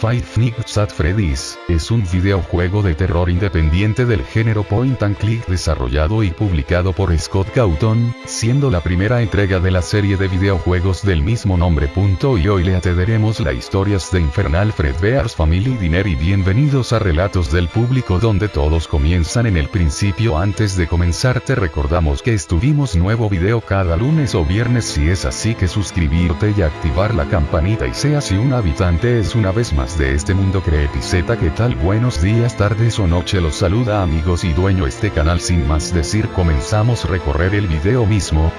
Five Nights at Freddy's, es un videojuego de terror independiente del género Point and Click desarrollado y publicado por Scott Cawthon, siendo la primera entrega de la serie de videojuegos del mismo nombre. Y hoy le atenderemos la historias de Infernal Fredbear's Family Dinner y bienvenidos a Relatos del Público donde todos comienzan en el principio antes de comenzar te recordamos que estuvimos nuevo video cada lunes o viernes si es así que suscribirte y activar la campanita y sea si un habitante es una vez más de este mundo creepiceta que tal buenos días tardes o noche los saluda amigos y dueño este canal sin más decir comenzamos recorrer el video mismo,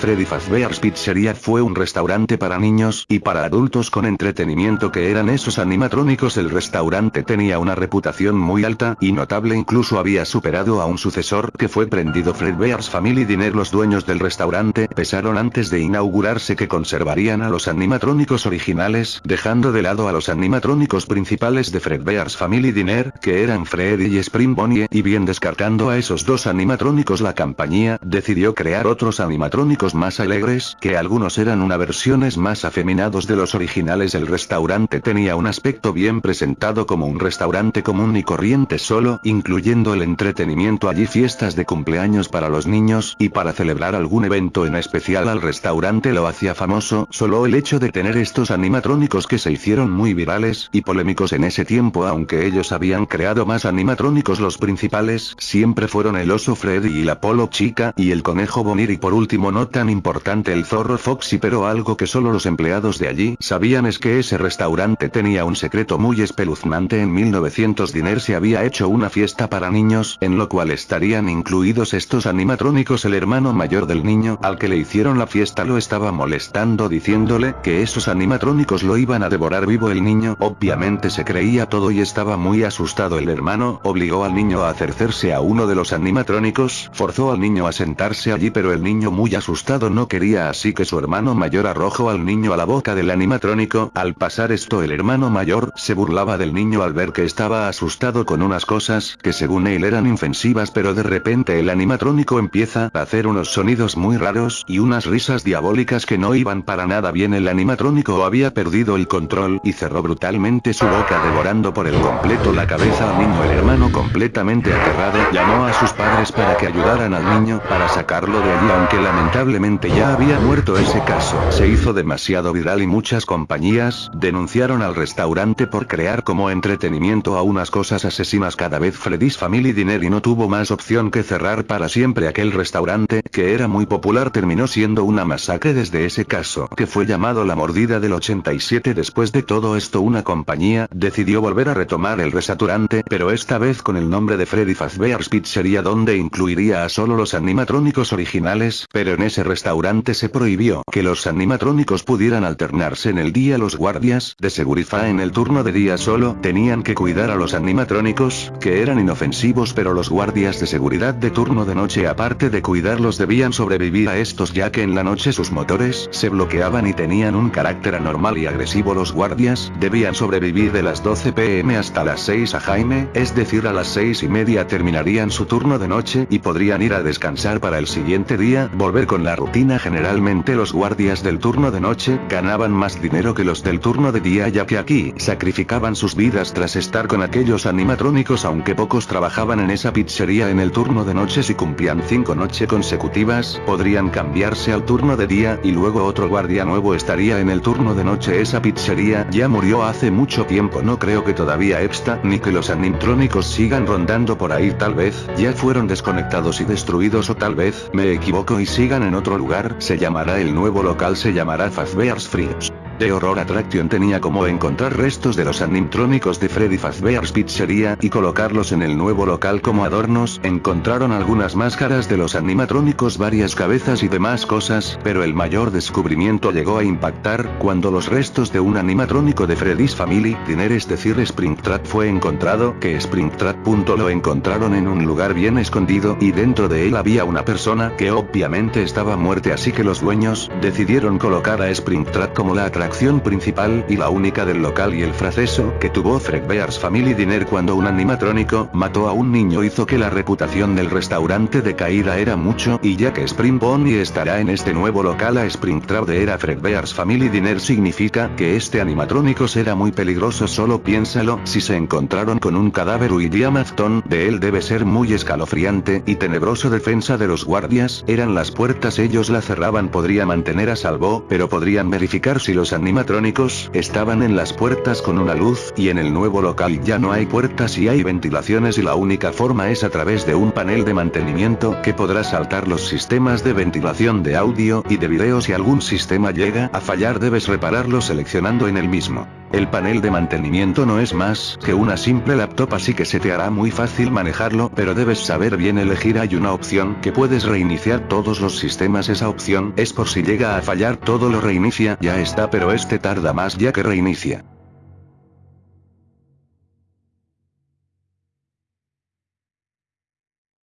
Freddy Fazbear's Pizzeria fue un restaurante para niños y para adultos con entretenimiento que eran esos animatrónicos. El restaurante tenía una reputación muy alta y notable incluso había superado a un sucesor que fue prendido Fredbear's Family Dinner. Los dueños del restaurante pesaron antes de inaugurarse que conservarían a los animatrónicos originales, dejando de lado a los animatrónicos principales de Fredbear's Family Dinner, que eran Freddy y Spring Bonnie, y bien descartando a esos dos animatrónicos la compañía decidió crear otros animatrónicos más alegres, que algunos eran una versiones más afeminados de los originales. El restaurante tenía un aspecto bien presentado como un restaurante común y corriente solo, incluyendo el entretenimiento. Allí fiestas de cumpleaños para los niños, y para celebrar algún evento en especial al restaurante lo hacía famoso, solo el hecho de tener estos animatrónicos que se hicieron muy virales y polémicos en ese tiempo aunque ellos habían creado más animatrónicos los principales, siempre fueron el oso Freddy y la Polo Chica y el conejo Bonir y por último nota tan importante el zorro Foxy pero algo que solo los empleados de allí sabían es que ese restaurante tenía un secreto muy espeluznante. En 1900 Diner se había hecho una fiesta para niños en lo cual estarían incluidos estos animatrónicos. El hermano mayor del niño al que le hicieron la fiesta lo estaba molestando diciéndole que esos animatrónicos lo iban a devorar vivo el niño. Obviamente se creía todo y estaba muy asustado. El hermano obligó al niño a acercarse a uno de los animatrónicos forzó al niño a sentarse allí pero el niño muy asustado no quería así que su hermano mayor arrojó al niño a la boca del animatrónico, al pasar esto el hermano mayor se burlaba del niño al ver que estaba asustado con unas cosas que según él eran infensivas pero de repente el animatrónico empieza a hacer unos sonidos muy raros y unas risas diabólicas que no iban para nada bien. El animatrónico había perdido el control y cerró brutalmente su boca devorando por el completo la cabeza al niño. El hermano completamente aterrado llamó a sus padres para que ayudaran al niño para sacarlo de allí aunque lamentablemente ya había muerto ese caso. Se hizo demasiado viral y muchas compañías denunciaron al restaurante por crear como entretenimiento a unas cosas asesinas cada vez Freddy's Family Dinner y no tuvo más opción que cerrar para siempre aquel restaurante que era muy popular terminó siendo una masacre desde ese caso que fue llamado la mordida del 87 después de todo esto una compañía decidió volver a retomar el restaurante pero esta vez con el nombre de Freddy Fazbear's Pizzeria donde incluiría a solo los animatrónicos originales pero en ese restaurante se prohibió que los animatrónicos pudieran alternarse en el día. Los guardias de seguridad en el turno de día solo tenían que cuidar a los animatrónicos, que eran inofensivos pero los guardias de seguridad de turno de noche aparte de cuidarlos debían sobrevivir a estos ya que en la noche sus motores se bloqueaban y tenían un carácter anormal y agresivo. Los guardias debían sobrevivir de las 12 pm hasta las 6 a Jaime, es decir a las 6 y media terminarían su turno de noche y podrían ir a descansar para el siguiente día volver con la rutina generalmente los guardias del turno de noche ganaban más dinero que los del turno de día ya que aquí sacrificaban sus vidas tras estar con aquellos animatrónicos aunque pocos trabajaban en esa pizzería en el turno de noche. Si cumplían cinco noches consecutivas, podrían cambiarse al turno de día y luego otro guardia nuevo estaría en el turno de noche. Esa pizzería ya murió hace mucho tiempo. No creo que todavía exista ni que los animatrónicos sigan rondando por ahí. Tal vez ya fueron desconectados y destruidos o tal vez me equivoco y sigan en otro lugar, se llamará el nuevo local se llamará Fazbear's Fridge. The Horror Attraction tenía como encontrar restos de los animtrónicos de Freddy Fazbear's Pizzeria y colocarlos en el nuevo local como adornos. Encontraron algunas máscaras de los animatrónicos, varias cabezas y demás cosas, pero el mayor descubrimiento llegó a impactar cuando los restos de un animatrónico de Freddy's Family Dinner es decir Springtrap fue encontrado, que Springtrap. lo encontraron en un lugar bien escondido y dentro de él había una persona que obviamente estaba muerta así que los dueños decidieron colocar a Springtrap como la atracción acción principal y la única del local y el fraceso que tuvo Fredbear's Family Dinner cuando un animatrónico mató a un niño hizo que la reputación del restaurante de caída era mucho y ya que Spring Bonnie estará en este nuevo local a Springtrap de era Fredbear's Family Dinner significa que este animatrónico será muy peligroso solo piénsalo si se encontraron con un cadáver William Afton de él debe ser muy escalofriante y tenebroso. Defensa de los guardias eran las puertas ellos la cerraban podría mantener a salvo pero podrían verificar si los animatrónicos estaban en las puertas con una luz y en el nuevo local ya no hay puertas y hay ventilaciones y la única forma es a través de un panel de mantenimiento que podrá saltar los sistemas de ventilación de audio y de video si algún sistema llega a fallar debes repararlo seleccionando en el mismo. El panel de mantenimiento no es más que una simple laptop así que se te hará muy fácil manejarlo pero debes saber bien elegir hay una opción que puedes reiniciar todos los sistemas esa opción es por si llega a fallar todo lo reinicia ya está pero este tarda más ya que reinicia.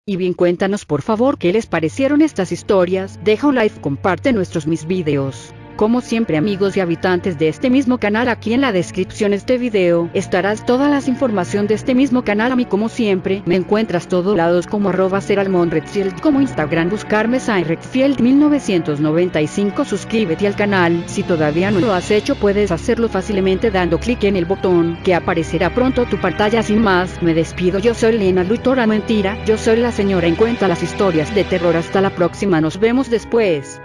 Y bien cuéntanos por favor qué les parecieron estas historias, deja un like, comparte nuestros mis videos. Como siempre amigos y habitantes de este mismo canal aquí en la descripción de este video estarás todas las información de este mismo canal a mí como siempre. Me encuentras todos lados como arroba seralmonredfield como Instagram buscarme Redfield 1995 suscríbete al canal. Si todavía no lo has hecho puedes hacerlo fácilmente dando clic en el botón que aparecerá pronto tu pantalla. Sin más me despido. Yo soy Lena Lutora mentira. Yo soy la señora. En cuenta las historias de terror. Hasta la próxima. Nos vemos después